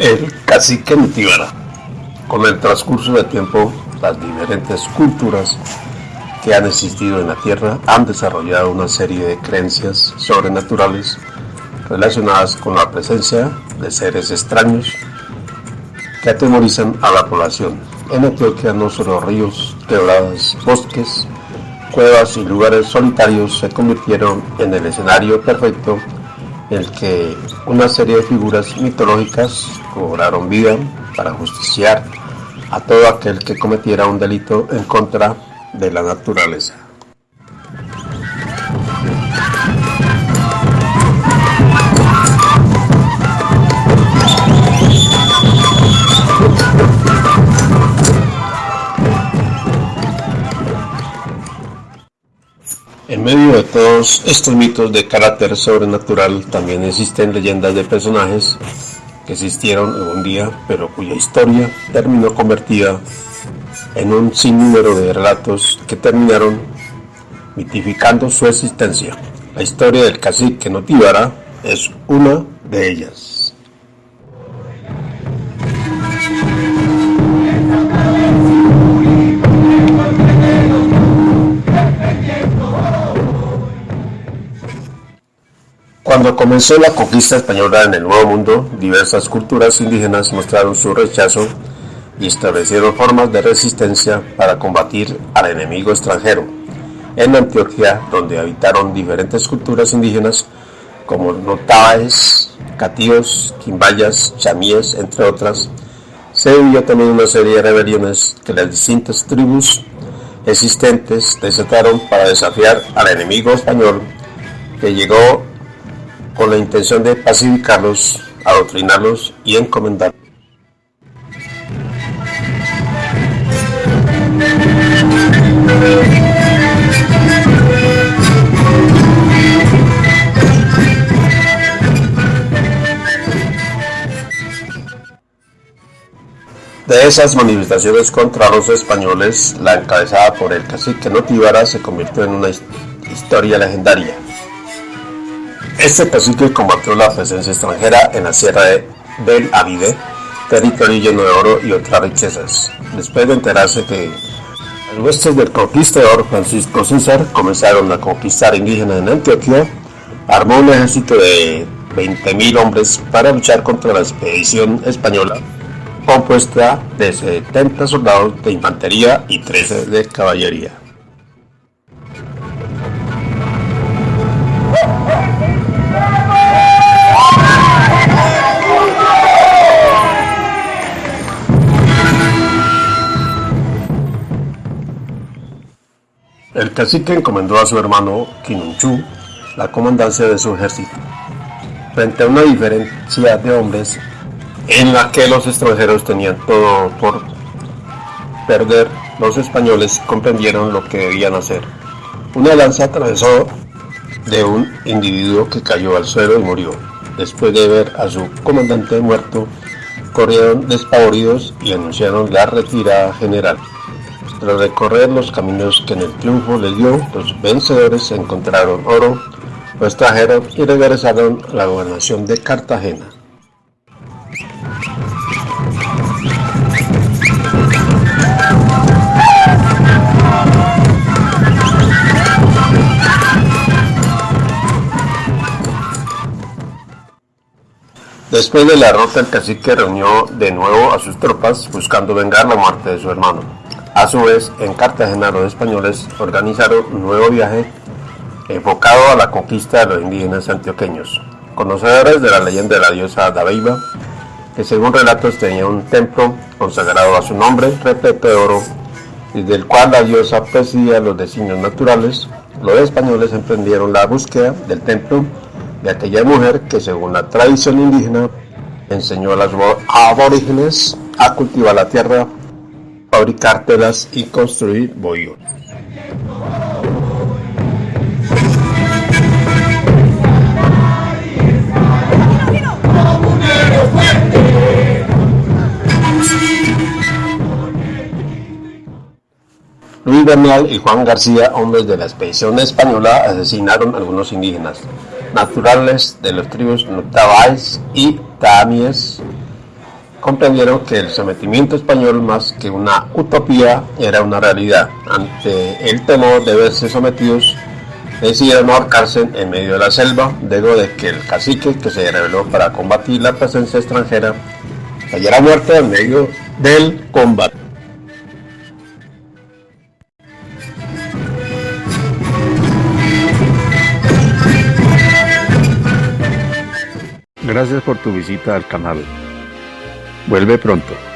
El cacique Nutibara. Con el transcurso del tiempo, las diferentes culturas que han existido en la Tierra han desarrollado una serie de creencias sobrenaturales relacionadas con la presencia de seres extraños que atemorizan a la población. En Antioquia no solo ríos, quebradas, bosques, cuevas y lugares solitarios se convirtieron en el escenario perfecto el que una serie de figuras mitológicas cobraron vida para justiciar a todo aquel que cometiera un delito en contra de la naturaleza. En medio de todos estos mitos de carácter sobrenatural también existen leyendas de personajes que existieron algún día, pero cuya historia terminó convertida en un sinnúmero de relatos que terminaron mitificando su existencia. La historia del cacique Notibara es una de ellas. Cuando comenzó la conquista española en el Nuevo Mundo, diversas culturas indígenas mostraron su rechazo y establecieron formas de resistencia para combatir al enemigo extranjero. En Antioquia, donde habitaron diferentes culturas indígenas como notáes, catíos, quimbayas, chamíes, entre otras, se vivió también una serie de rebeliones que las distintas tribus existentes desataron para desafiar al enemigo español que llegó con la intención de pacificarlos, adoctrinarlos y encomendarlos. De esas manifestaciones contra los españoles, la encabezada por el cacique Notibara se convirtió en una historia legendaria. Este cacique combatió la presencia extranjera en la sierra del Avide, territorio lleno de oro y otras riquezas. Después de enterarse que los huestes del conquistador Francisco César comenzaron a conquistar indígenas en Antioquia, armó un ejército de 20.000 hombres para luchar contra la expedición española, compuesta de 70 soldados de infantería y 13 de caballería. Cacique encomendó a su hermano Quinunchú la comandancia de su ejército. Frente a una diferencia de hombres en la que los extranjeros tenían todo por perder, los españoles comprendieron lo que debían hacer. Una lanza atravesó de un individuo que cayó al suelo y murió. Después de ver a su comandante muerto, corrieron despavoridos y anunciaron la retirada general. Tras recorrer los caminos que en el triunfo les dio, los vencedores encontraron oro, lo extrajeron y regresaron a la gobernación de Cartagena. Después de la derrota, el cacique reunió de nuevo a sus tropas buscando vengar la muerte de su hermano. A su vez, en Cartagena los españoles organizaron un nuevo viaje enfocado a la conquista de los indígenas antioqueños. Conocedores de la leyenda de la diosa Dabeiba, que según relatos tenía un templo consagrado a su nombre, repleto de oro, y del cual la diosa presidía los designios naturales, los españoles emprendieron la búsqueda del templo de aquella mujer que según la tradición indígena enseñó a los aborígenes a cultivar la tierra fabricar telas y construir bohíos. Luis Bernal y Juan García, hombres de la expedición española, asesinaron a algunos indígenas naturales de los tribus Notabáis y Tamies comprendieron que el sometimiento español más que una utopía era una realidad. Ante el temor de verse sometidos, decidieron ahorcarse en medio de la selva, luego de que el cacique que se reveló para combatir la presencia extranjera cayera muerto en medio del combate. Gracias por tu visita al canal. Vuelve pronto.